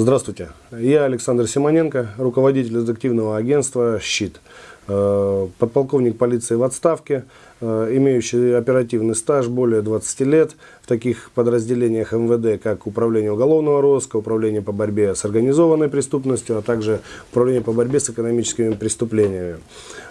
Здравствуйте, я Александр Симоненко, руководитель детективного агентства «Щит». Э, подполковник полиции в отставке, э, имеющий оперативный стаж более 20 лет в таких подразделениях МВД, как Управление уголовного розыска, Управление по борьбе с организованной преступностью, а также Управление по борьбе с экономическими преступлениями.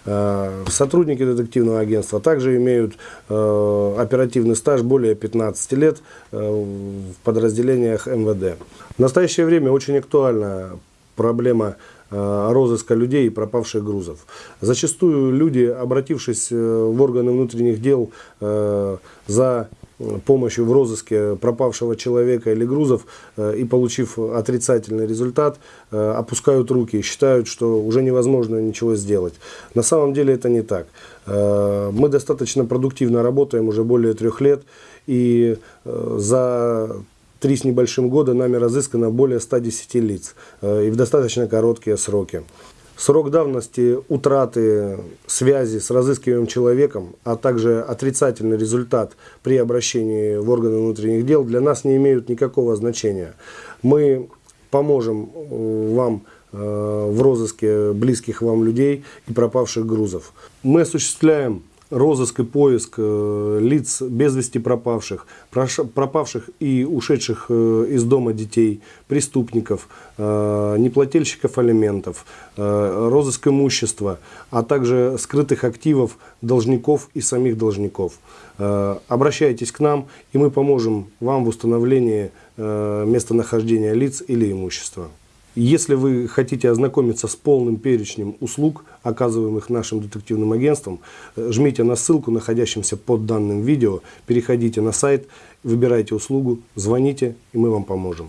Э, сотрудники детективного агентства также имеют оперативный стаж более 15 лет в подразделениях МВД. В настоящее время очень актуальна проблема Э, розыска людей и пропавших грузов. Зачастую люди, обратившись э, в органы внутренних дел э, за помощью в розыске пропавшего человека или грузов и получив отрицательный результат, опускают руки и считают, что уже невозможно ничего сделать. На самом деле это не так. Мы достаточно продуктивно работаем уже более трех лет и за три с небольшим года нами разыскано более 110 лиц э, и в достаточно короткие сроки. Срок давности утраты связи с разыскиваемым человеком, а также отрицательный результат при обращении в органы внутренних дел для нас не имеют никакого значения. Мы поможем э, вам э, в розыске близких вам людей и пропавших грузов. Мы осуществляем розыск и поиск э, лиц без вести пропавших, пропавших и ушедших э, из дома детей, преступников, э, неплательщиков алиментов, розыск имущества, а также скрытых активов должников и самих должников. Обращайтесь к нам, и мы поможем вам в установлении местонахождения лиц или имущества. Если вы хотите ознакомиться с полным перечнем услуг, оказываемых нашим детективным агентством, э, жмите на ссылку, находящемся под данным видео, переходите на сайт, выбирайте услугу, звоните, и мы вам поможем.